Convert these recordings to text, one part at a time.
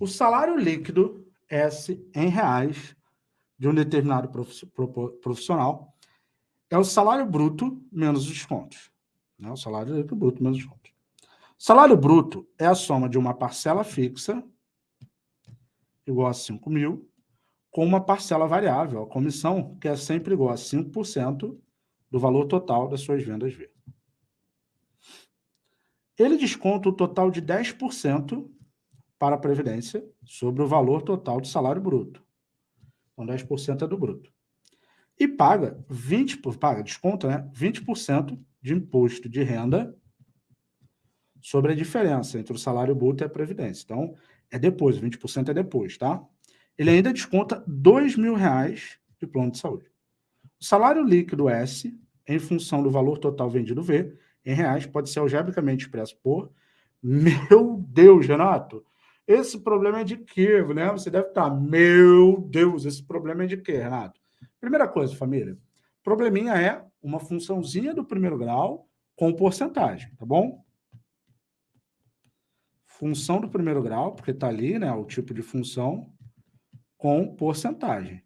o salário líquido S em reais de um determinado profissional é o salário bruto menos os descontos. Né? O salário líquido bruto menos os descontos. Salário bruto é a soma de uma parcela fixa, igual a 5 mil, com uma parcela variável, a comissão, que é sempre igual a 5% do valor total das suas vendas V. Ele desconta o total de 10% para a Previdência sobre o valor total do salário bruto. Então, 10% é do bruto. E paga 20%, paga, desconta, né? 20% de imposto de renda sobre a diferença entre o salário bruto e a Previdência. Então, é depois, 20% é depois, tá? Ele ainda desconta R$ reais de plano de saúde. O salário líquido S, em função do valor total vendido V, em reais, pode ser algebricamente expresso por... Meu Deus, Renato! Esse problema é de quê, né? Você deve estar, meu Deus, esse problema é de quê, Renato? Primeira coisa, família, probleminha é uma funçãozinha do primeiro grau com porcentagem, tá bom? Função do primeiro grau, porque está ali, né, o tipo de função, com porcentagem.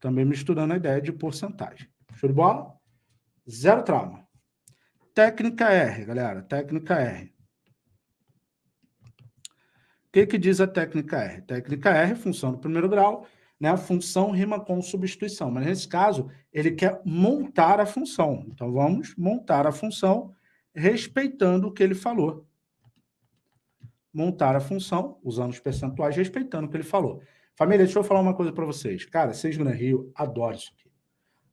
Também misturando a ideia de porcentagem. Show de bola? Zero trauma. Técnica R, galera. Técnica R. Que, que diz a técnica R? Técnica R, função do primeiro grau, né? A função rima com substituição, mas nesse caso ele quer montar a função. Então vamos montar a função respeitando o que ele falou montar a função, usando os percentuais, respeitando o que ele falou. Família, deixa eu falar uma coisa para vocês. Cara, vocês no Rio adoram isso aqui.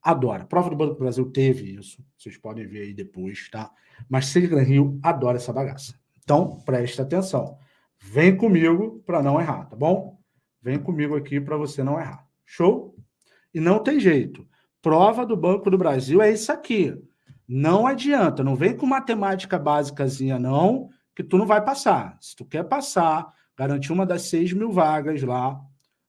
Adora. A prova do Banco do Brasil teve isso. Vocês podem ver aí depois, tá? Mas Seja Rio adora essa bagaça. Então, presta atenção. Vem comigo para não errar, tá bom? Vem comigo aqui para você não errar. Show? E não tem jeito. Prova do Banco do Brasil é isso aqui. Não adianta. Não vem com matemática básicazinha, não que tu não vai passar. Se tu quer passar, garantir uma das 6 mil vagas lá,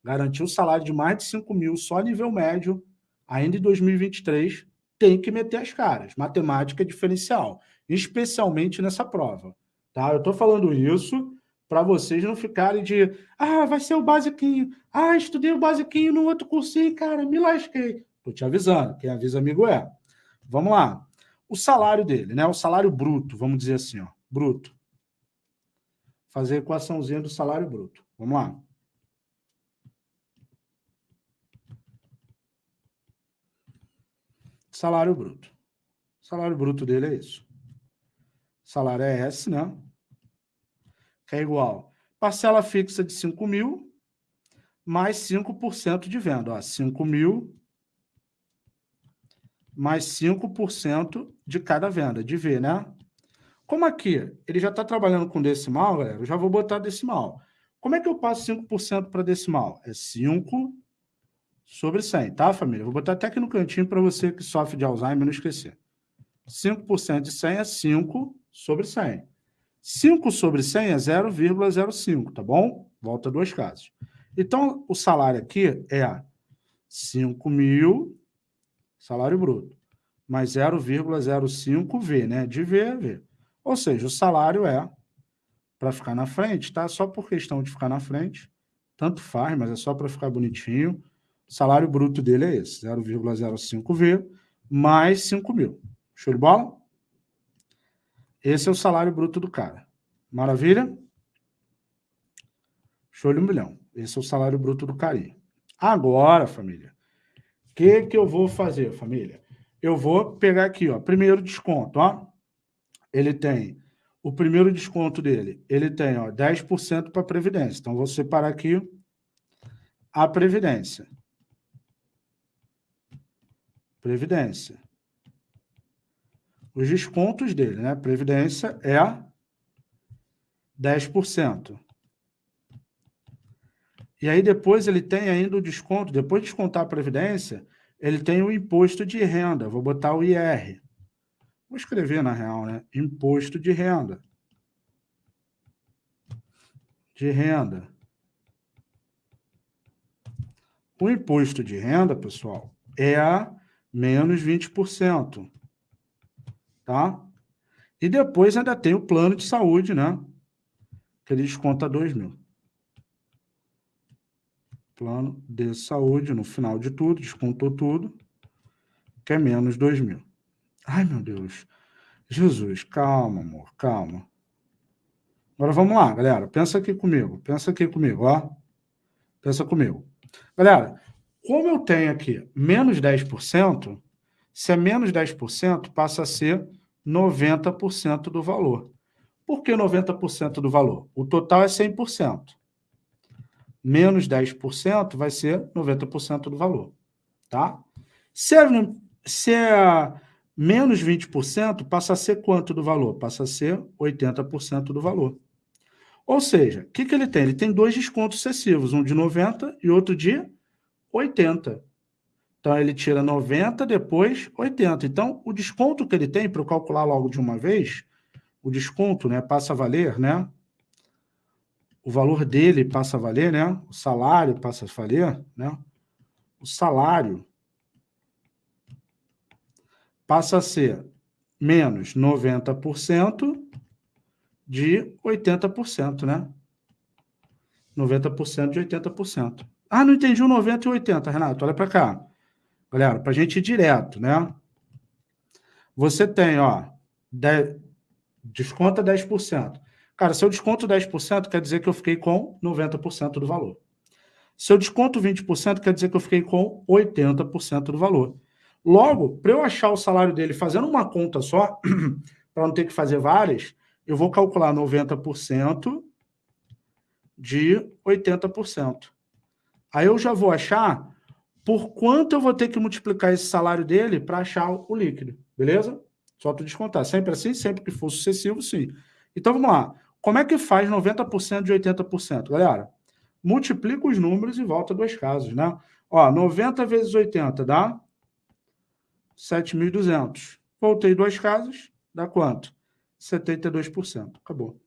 garantir um salário de mais de 5 mil só nível médio, ainda em 2023, tem que meter as caras. Matemática é diferencial, especialmente nessa prova. Tá? Eu estou falando isso para vocês não ficarem de ah, vai ser o basiquinho, ah, estudei o basiquinho no outro cursinho, cara, me lasquei. Estou te avisando, quem avisa amigo é. Vamos lá. O salário dele, né? O salário bruto, vamos dizer assim, ó, bruto fazer a equaçãozinha do salário bruto. Vamos lá. Salário bruto. O salário bruto dele é isso. Salário é S, né? Que é igual. Parcela fixa de 5 mil mais 5% de venda. Ó, 5 mil mais 5% de cada venda, de V, né? Como aqui ele já está trabalhando com decimal, galera, eu já vou botar decimal. Como é que eu passo 5% para decimal? É 5 sobre 100, tá, família? Vou botar até aqui no cantinho para você que sofre de Alzheimer não esquecer. 5% de 100 é 5 sobre 100. 5 sobre 100 é 0,05, tá bom? Volta duas casas. Então, o salário aqui é 5 mil, salário bruto, mais 0,05V, né? De V a V. Ou seja, o salário é para ficar na frente, tá? Só por questão de ficar na frente, tanto faz, mas é só para ficar bonitinho. O salário bruto dele é esse, 0,05V mais 5 mil. Show de bola? Esse é o salário bruto do cara. Maravilha? Show de um milhão. Esse é o salário bruto do carinha. Agora, família, o que, que eu vou fazer, família? Eu vou pegar aqui, ó, primeiro desconto, ó ele tem o primeiro desconto dele, ele tem ó, 10% para Previdência. Então, vou separar aqui a Previdência. Previdência. Os descontos dele, né? Previdência é 10%. E aí depois ele tem ainda o desconto, depois de descontar a Previdência, ele tem o imposto de renda, vou botar o IR. Vou escrever na real, né? Imposto de renda. De renda. O imposto de renda, pessoal, é menos 20%. Tá? E depois ainda tem o plano de saúde, né? que ele desconta 2 mil. Plano de saúde, no final de tudo, descontou tudo, que é menos 2 mil. Ai, meu Deus. Jesus, calma, amor, calma. Agora vamos lá, galera. Pensa aqui comigo. Pensa aqui comigo, ó. Pensa comigo. Galera, como eu tenho aqui menos 10%, se é menos 10%, passa a ser 90% do valor. Por que 90% do valor? O total é 100%. Menos 10% vai ser 90% do valor. Tá? Se é, se é menos 20%, passa a ser quanto do valor? Passa a ser 80% do valor. Ou seja, o que, que ele tem? Ele tem dois descontos excessivos, um de 90 e outro de 80. Então, ele tira 90, depois 80. Então, o desconto que ele tem, para eu calcular logo de uma vez, o desconto né, passa a valer, né? O valor dele passa a valer, né? O salário passa a valer, né? O salário passa a ser menos 90% de 80%, né? 90% de 80%. Ah, não entendi o 90 e 80, Renato. Olha para cá. Galera, para a gente ir direto, né? Você tem, ó, 10, desconta 10%. Cara, se eu desconto 10%, quer dizer que eu fiquei com 90% do valor. Se eu desconto 20%, quer dizer que eu fiquei com 80% do valor. Logo, para eu achar o salário dele fazendo uma conta só, para não ter que fazer várias, eu vou calcular 90% de 80%. Aí eu já vou achar por quanto eu vou ter que multiplicar esse salário dele para achar o líquido, beleza? Só tu descontar. Sempre assim, sempre que for sucessivo, sim. Então, vamos lá. Como é que faz 90% de 80%? Galera, multiplica os números e volta dois casos, né? Ó, 90 vezes 80 dá 7.200. Voltei duas casas, dá quanto? 72%. Acabou.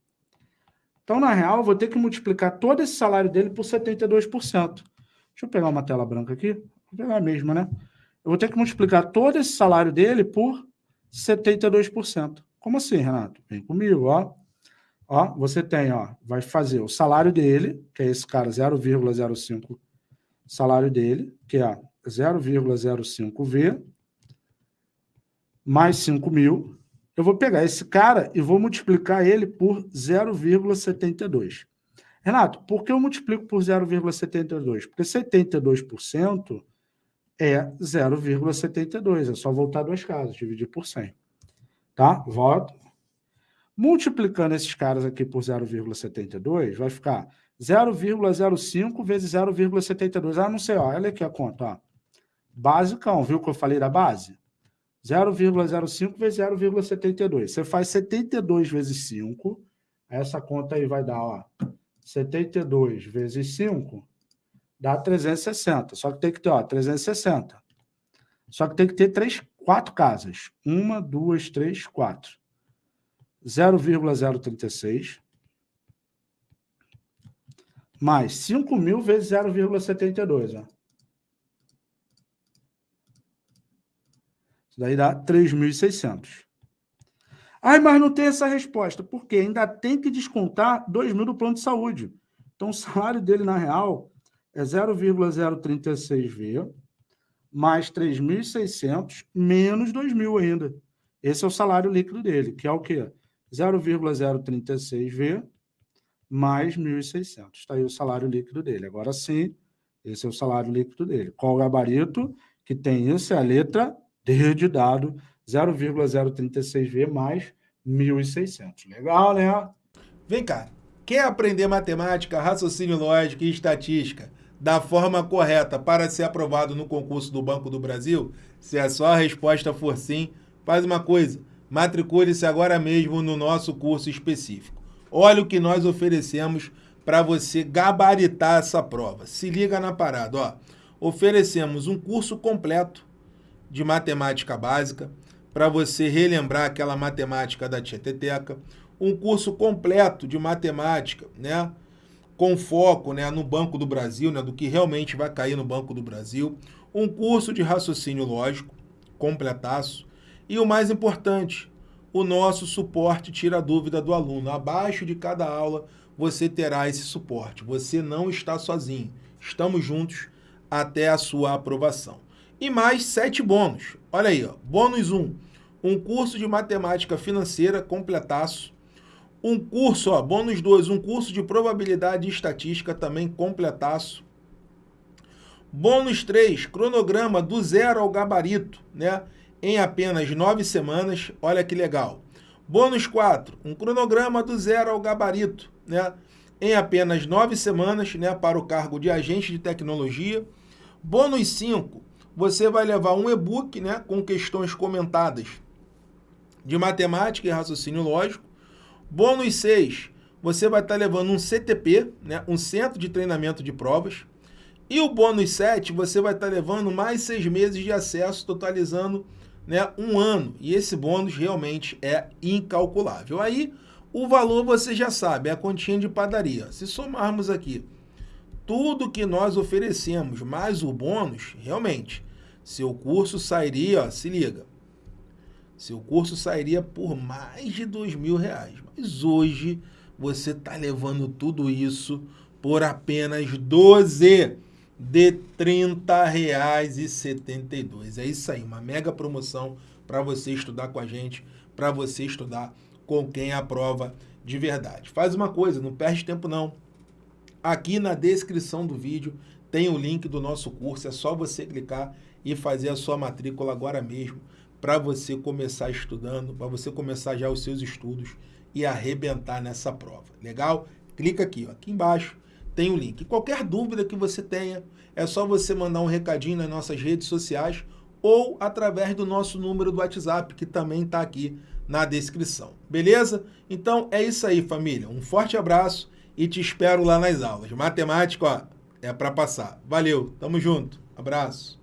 Então, na real, eu vou ter que multiplicar todo esse salário dele por 72%. Deixa eu pegar uma tela branca aqui. Vou pegar a mesma, né? Eu vou ter que multiplicar todo esse salário dele por 72%. Como assim, Renato? Vem comigo, ó. Ó, você tem, ó, vai fazer o salário dele, que é esse cara 0,05 salário dele, que é 0,05V, mais 5 mil. Eu vou pegar esse cara e vou multiplicar ele por 0,72. Renato, por que eu multiplico por 0,72? Porque 72% é 0,72. É só voltar duas casas, dividir por 100. Tá? Volta. Multiplicando esses caras aqui por 0,72, vai ficar 0,05 vezes 0,72. Ah, não sei, ó, olha aqui a conta. Ó. Basicão, viu que eu falei da base? 0,05 vezes 0,72. Você faz 72 vezes 5. Essa conta aí vai dar, ó, 72 vezes 5 dá 360. Só que tem que ter, ó, 360. Só que tem que ter três, quatro casas. Uma, duas, três, quatro. 0,036 mais 5 mil vezes 0,72. Ó. Isso daí dá 3.600. Ai, mas não tem essa resposta. Por quê? Ainda tem que descontar 2 mil do plano de saúde. Então, o salário dele, na real, é 0,036V mais 3.600 menos 2.000 ainda. Esse é o salário líquido dele, que é o quê? 0,036V mais 1.600. Está aí o salário líquido dele. Agora sim, esse é o salário líquido dele. Qual o gabarito que tem isso? É a letra D de dado, 0,036V mais 1.600. Legal, né? Vem cá. Quer aprender matemática, raciocínio lógico e estatística? da forma correta para ser aprovado no concurso do Banco do Brasil? Se a sua resposta for sim, faz uma coisa, matricule-se agora mesmo no nosso curso específico. Olha o que nós oferecemos para você gabaritar essa prova. Se liga na parada, ó. Oferecemos um curso completo de matemática básica para você relembrar aquela matemática da Tieteteca, um curso completo de matemática, né? com foco né, no Banco do Brasil, né, do que realmente vai cair no Banco do Brasil, um curso de raciocínio lógico, completaço, e o mais importante, o nosso suporte tira a dúvida do aluno. Abaixo de cada aula, você terá esse suporte. Você não está sozinho. Estamos juntos até a sua aprovação. E mais sete bônus. Olha aí, ó. bônus 1. Um, curso de matemática financeira completaço. Um curso, ó, bônus 2, um curso de probabilidade e estatística também completaço. Bônus 3, cronograma do zero ao gabarito, né? Em apenas nove semanas. Olha que legal. Bônus 4, um cronograma do zero ao gabarito, né? Em apenas nove semanas, né? Para o cargo de agente de tecnologia. Bônus 5, você vai levar um e-book, né? Com questões comentadas de matemática e raciocínio lógico. Bônus 6, você vai estar levando um CTP, né? Um centro de treinamento de provas. E o bônus 7, você vai estar levando mais seis meses de acesso, totalizando né, um ano. E esse bônus realmente é incalculável. Aí, o valor você já sabe, é a continha de padaria. Se somarmos aqui tudo que nós oferecemos, mais o bônus, realmente, seu curso sairia, ó, se liga, seu curso sairia por mais de dois mil reais. Mas hoje você está levando tudo isso por apenas 12 de R$ 30,72. É isso aí, uma mega promoção para você estudar com a gente, para você estudar com quem aprova de verdade. Faz uma coisa, não perde tempo não. Aqui na descrição do vídeo tem o link do nosso curso, é só você clicar e fazer a sua matrícula agora mesmo para você começar estudando, para você começar já os seus estudos e arrebentar nessa prova. Legal? Clica aqui, ó, aqui embaixo tem o link. Qualquer dúvida que você tenha, é só você mandar um recadinho nas nossas redes sociais ou através do nosso número do WhatsApp, que também está aqui na descrição. Beleza? Então é isso aí, família. Um forte abraço e te espero lá nas aulas. Matemática, ó, é para passar. Valeu, tamo junto. Abraço.